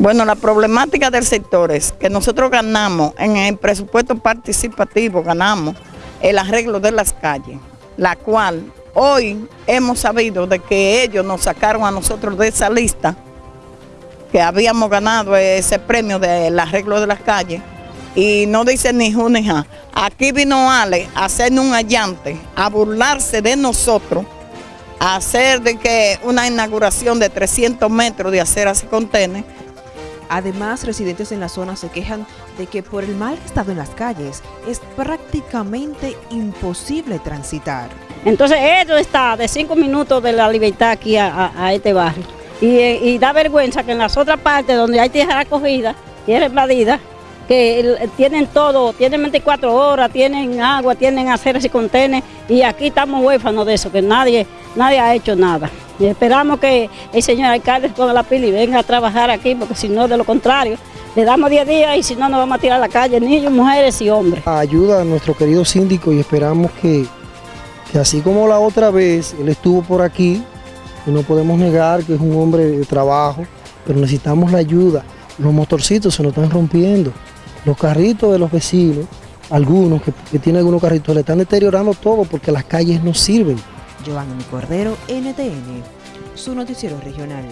Bueno, la problemática del sector es que nosotros ganamos en el presupuesto participativo, ganamos el arreglo de las calles, la cual hoy hemos sabido de que ellos nos sacaron a nosotros de esa lista, que habíamos ganado ese premio del arreglo de las calles, y no dice ni ju ni ja. Aquí vino Ale a hacernos un allante, a burlarse de nosotros, a hacer de que una inauguración de 300 metros de aceras y contenes, Además, residentes en la zona se quejan de que por el mal estado en las calles es prácticamente imposible transitar. Entonces esto está de cinco minutos de la libertad aquí a, este barrio. Y, eh, y da vergüenza que en las otras partes donde hay tierra acogida, tierra invadida, que tienen todo, tienen 24 horas, tienen agua, tienen aceras y contenes, y aquí estamos huérfanos de eso, que nadie, nadie ha hecho nada. Y esperamos que el señor alcalde ponga la pila y venga a trabajar aquí, porque si no, de lo contrario, le damos 10 días y si no, nos vamos a tirar a la calle, niños, mujeres y hombres. ayuda a nuestro querido síndico y esperamos que, que así como la otra vez él estuvo por aquí, y no podemos negar que es un hombre de trabajo, pero necesitamos la ayuda. Los motorcitos se nos están rompiendo, los carritos de los vecinos, algunos que, que tienen algunos carritos, le están deteriorando todo porque las calles no sirven. Giovanni Cordero, NTN, su noticiero regional.